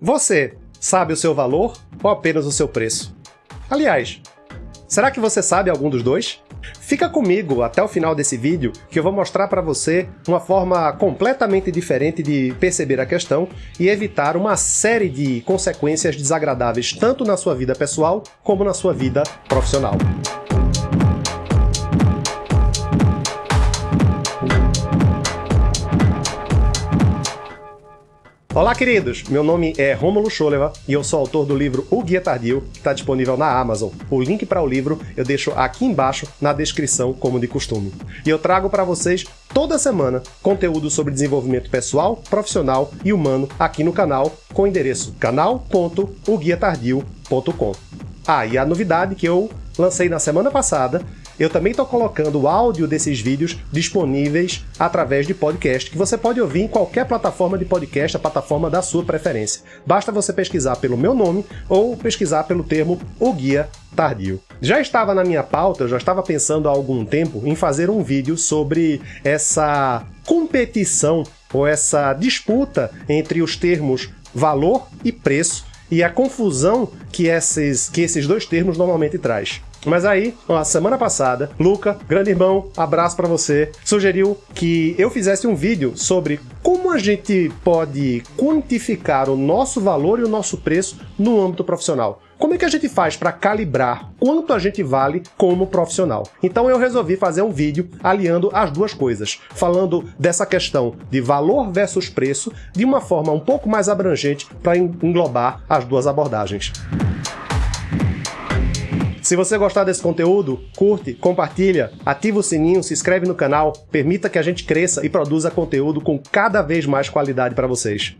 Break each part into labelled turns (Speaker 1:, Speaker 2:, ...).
Speaker 1: Você sabe o seu valor ou apenas o seu preço? Aliás, será que você sabe algum dos dois? Fica comigo até o final desse vídeo que eu vou mostrar para você uma forma completamente diferente de perceber a questão e evitar uma série de consequências desagradáveis tanto na sua vida pessoal como na sua vida profissional. Olá, queridos! Meu nome é Rômulo Scholeva e eu sou autor do livro O Guia Tardio, que está disponível na Amazon. O link para o livro eu deixo aqui embaixo na descrição, como de costume. E eu trago para vocês toda semana conteúdo sobre desenvolvimento pessoal, profissional e humano aqui no canal, com o endereço canal.oguiatardio.com. Ah, e a novidade que eu lancei na semana passada eu também estou colocando o áudio desses vídeos disponíveis através de podcast, que você pode ouvir em qualquer plataforma de podcast, a plataforma da sua preferência. Basta você pesquisar pelo meu nome ou pesquisar pelo termo O Guia Tardio. Já estava na minha pauta, eu já estava pensando há algum tempo em fazer um vídeo sobre essa competição ou essa disputa entre os termos valor e preço e a confusão que esses, que esses dois termos normalmente traz. Mas aí, ó, semana passada, Luca, grande irmão, abraço para você, sugeriu que eu fizesse um vídeo sobre como a gente pode quantificar o nosso valor e o nosso preço no âmbito profissional. Como é que a gente faz para calibrar quanto a gente vale como profissional? Então eu resolvi fazer um vídeo aliando as duas coisas, falando dessa questão de valor versus preço de uma forma um pouco mais abrangente para englobar as duas abordagens. Se você gostar desse conteúdo, curte, compartilha, ativa o sininho, se inscreve no canal, permita que a gente cresça e produza conteúdo com cada vez mais qualidade para vocês.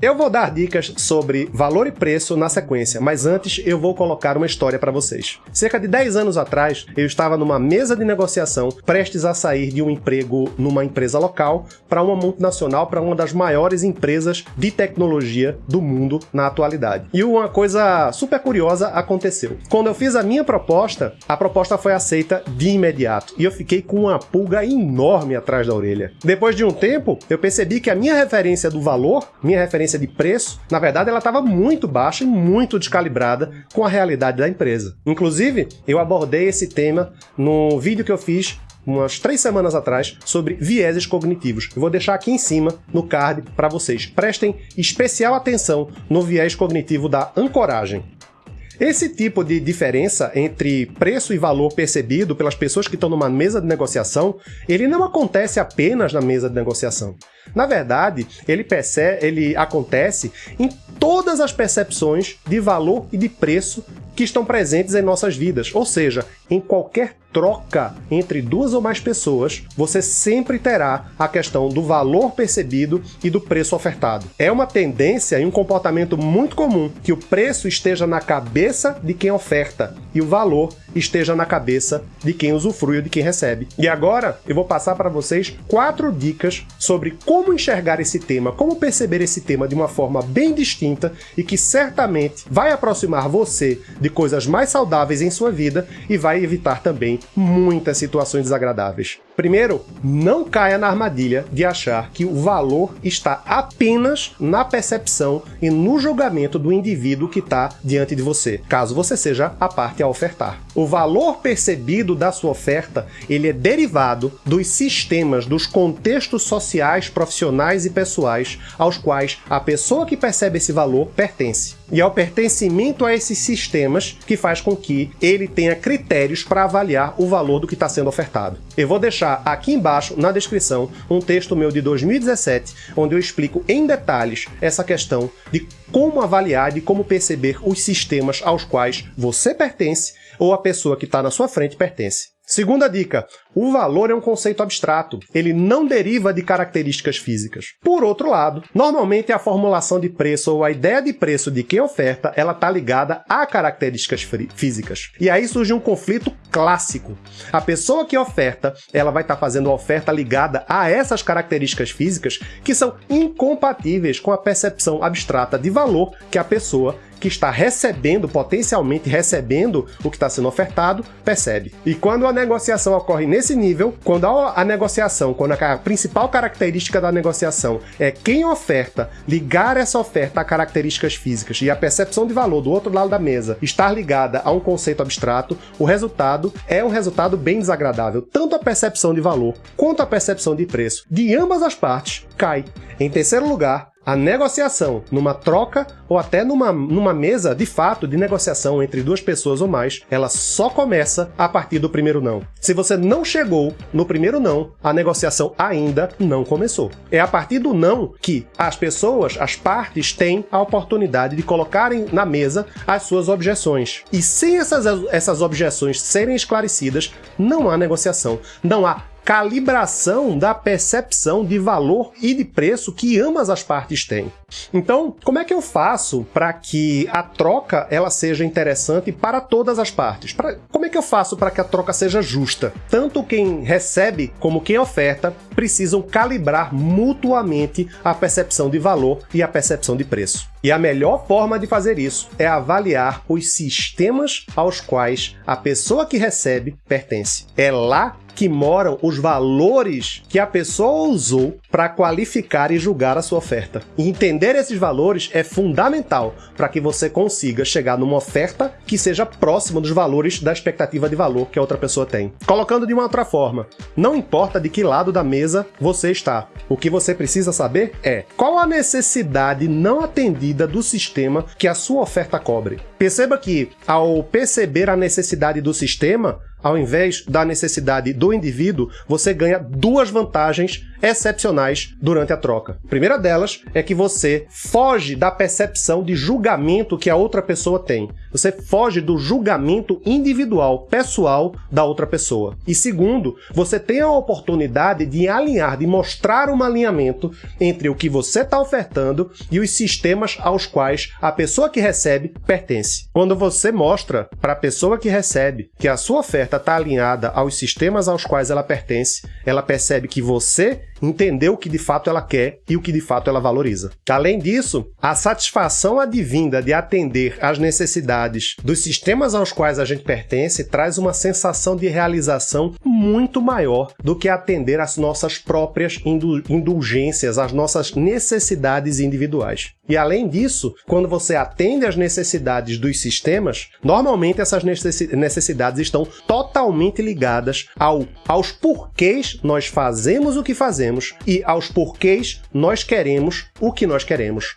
Speaker 1: Eu vou dar dicas sobre valor e preço na sequência, mas antes eu vou colocar uma história para vocês. Cerca de 10 anos atrás, eu estava numa mesa de negociação prestes a sair de um emprego numa empresa local para uma multinacional, para uma das maiores empresas de tecnologia do mundo na atualidade. E uma coisa super curiosa aconteceu. Quando eu fiz a minha proposta, a proposta foi aceita de imediato e eu fiquei com uma pulga enorme atrás da orelha. Depois de um tempo, eu percebi que a minha referência do valor, minha referência de preço, na verdade ela estava muito baixa e muito descalibrada com a realidade da empresa. Inclusive, eu abordei esse tema no vídeo que eu fiz umas três semanas atrás sobre vieses cognitivos. Eu vou deixar aqui em cima no card para vocês. Prestem especial atenção no viés cognitivo da ancoragem. Esse tipo de diferença entre preço e valor percebido pelas pessoas que estão numa mesa de negociação, ele não acontece apenas na mesa de negociação. Na verdade, ele, percebe, ele acontece em todas as percepções de valor e de preço que estão presentes em nossas vidas, ou seja, em qualquer troca entre duas ou mais pessoas, você sempre terá a questão do valor percebido e do preço ofertado. É uma tendência e um comportamento muito comum que o preço esteja na cabeça de quem oferta e o valor esteja na cabeça de quem usufrui ou de quem recebe. E agora eu vou passar para vocês quatro dicas sobre como enxergar esse tema, como perceber esse tema de uma forma bem distinta e que certamente vai aproximar você de coisas mais saudáveis em sua vida e vai evitar também muitas situações desagradáveis. Primeiro, não caia na armadilha de achar que o valor está apenas na percepção e no julgamento do indivíduo que está diante de você, caso você seja a parte a ofertar. O valor percebido da sua oferta ele é derivado dos sistemas, dos contextos sociais, profissionais e pessoais aos quais a pessoa que percebe esse valor pertence. E é o pertencimento a esses sistemas que faz com que ele tenha critérios para avaliar o valor do que está sendo ofertado. Eu vou deixar aqui embaixo, na descrição, um texto meu de 2017, onde eu explico em detalhes essa questão de como avaliar, de como perceber os sistemas aos quais você pertence ou a pessoa que está na sua frente pertence. Segunda dica, o valor é um conceito abstrato, ele não deriva de características físicas. Por outro lado, normalmente a formulação de preço ou a ideia de preço de quem oferta, ela está ligada a características físicas. E aí surge um conflito clássico. A pessoa que oferta, ela vai estar tá fazendo a oferta ligada a essas características físicas que são incompatíveis com a percepção abstrata de valor que a pessoa que está recebendo, potencialmente recebendo o que está sendo ofertado, percebe. E quando a negociação ocorre nesse nível, quando a, negociação, quando a principal característica da negociação é quem oferta ligar essa oferta a características físicas e a percepção de valor do outro lado da mesa estar ligada a um conceito abstrato, o resultado é um resultado bem desagradável. Tanto a percepção de valor quanto a percepção de preço de ambas as partes cai. Em terceiro lugar, a negociação numa troca ou até numa, numa mesa de fato de negociação entre duas pessoas ou mais, ela só começa a partir do primeiro não. Se você não chegou no primeiro não, a negociação ainda não começou. É a partir do não que as pessoas, as partes, têm a oportunidade de colocarem na mesa as suas objeções. E sem essas, essas objeções serem esclarecidas, não há negociação, não há calibração da percepção de valor e de preço que ambas as partes têm. Então, como é que eu faço para que a troca ela seja interessante para todas as partes? Pra, como é que eu faço para que a troca seja justa? Tanto quem recebe como quem oferta precisam calibrar mutuamente a percepção de valor e a percepção de preço. E a melhor forma de fazer isso é avaliar os sistemas aos quais a pessoa que recebe pertence. É lá que moram os valores que a pessoa usou para qualificar e julgar a sua oferta. E entender esses valores é fundamental para que você consiga chegar numa oferta que seja próxima dos valores da expectativa de valor que a outra pessoa tem. Colocando de uma outra forma, não importa de que lado da mesa você está, o que você precisa saber é qual a necessidade não atendida do sistema que a sua oferta cobre. Perceba que, ao perceber a necessidade do sistema, ao invés da necessidade do indivíduo, você ganha duas vantagens excepcionais durante a troca. A primeira delas é que você foge da percepção de julgamento que a outra pessoa tem. Você foge do julgamento individual, pessoal da outra pessoa. E segundo, você tem a oportunidade de alinhar, de mostrar um alinhamento entre o que você está ofertando e os sistemas aos quais a pessoa que recebe pertence. Quando você mostra para a pessoa que recebe que a sua oferta está alinhada aos sistemas aos quais ela pertence, ela percebe que você entender o que de fato ela quer e o que de fato ela valoriza. Além disso, a satisfação advinda de atender às necessidades dos sistemas aos quais a gente pertence traz uma sensação de realização muito maior do que atender às nossas próprias indulgências, às nossas necessidades individuais. E além disso, quando você atende às necessidades dos sistemas, normalmente essas necessidades estão totalmente ligadas ao, aos porquês nós fazemos o que fazemos e aos porquês nós queremos o que nós queremos.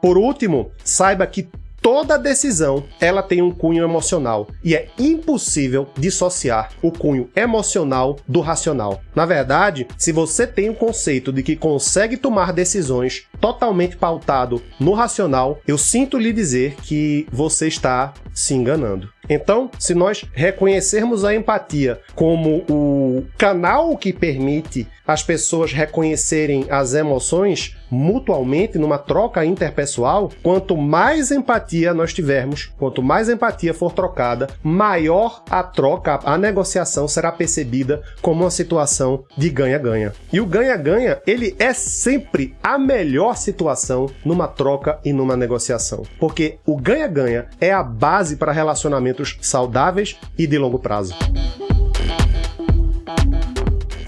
Speaker 1: Por último, saiba que Toda decisão, ela tem um cunho emocional e é impossível dissociar o cunho emocional do racional. Na verdade, se você tem o conceito de que consegue tomar decisões totalmente pautado no racional, eu sinto lhe dizer que você está se enganando. Então, se nós reconhecermos a empatia como o canal que permite as pessoas reconhecerem as emoções mutualmente numa troca interpessoal, quanto mais empatia nós tivermos, quanto mais empatia for trocada, maior a troca, a negociação será percebida como uma situação de ganha-ganha. E o ganha-ganha, ele é sempre a melhor situação numa troca e numa negociação, porque o ganha-ganha é a base para relacionamentos saudáveis e de longo prazo.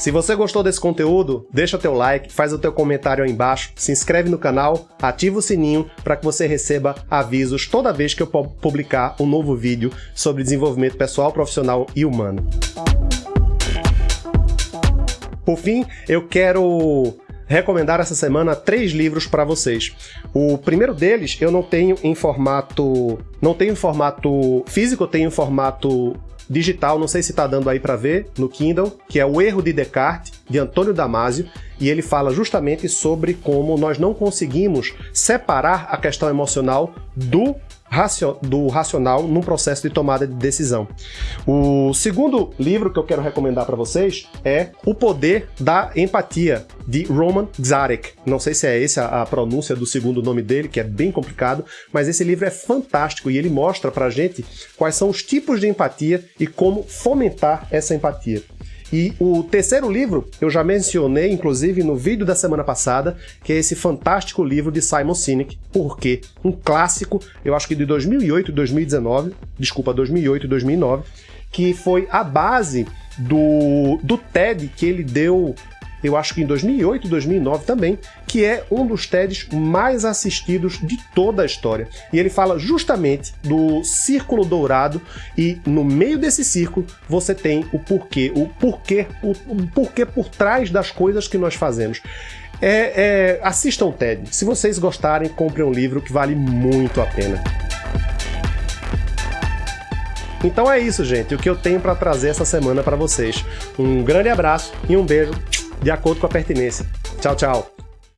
Speaker 1: Se você gostou desse conteúdo, deixa teu like, faz o teu comentário aí embaixo, se inscreve no canal, ativa o sininho para que você receba avisos toda vez que eu publicar um novo vídeo sobre desenvolvimento pessoal, profissional e humano. Por fim, eu quero recomendar essa semana três livros para vocês. O primeiro deles eu não tenho em formato, não tenho em formato físico, eu tenho em formato digital, não sei se está dando aí para ver, no Kindle, que é O Erro de Descartes, de Antônio Damasio, e ele fala justamente sobre como nós não conseguimos separar a questão emocional do do racional num processo de tomada de decisão. O segundo livro que eu quero recomendar para vocês é O Poder da Empatia, de Roman Zarek. Não sei se é essa a pronúncia do segundo nome dele, que é bem complicado, mas esse livro é fantástico e ele mostra pra gente quais são os tipos de empatia e como fomentar essa empatia. E o terceiro livro, eu já mencionei, inclusive, no vídeo da semana passada, que é esse fantástico livro de Simon Sinek, Por quê? Um clássico, eu acho que de 2008 e 2019, desculpa, 2008 e 2009, que foi a base do, do TED que ele deu eu acho que em 2008 e 2009 também, que é um dos TEDs mais assistidos de toda a história. E ele fala justamente do círculo dourado e no meio desse círculo você tem o porquê, o porquê, o, o porquê por trás das coisas que nós fazemos. É, é, assistam o TED. Se vocês gostarem, comprem um livro que vale muito a pena. Então é isso, gente, o que eu tenho para trazer essa semana para vocês. Um grande abraço e um beijo de acordo com a pertinência. Tchau, tchau.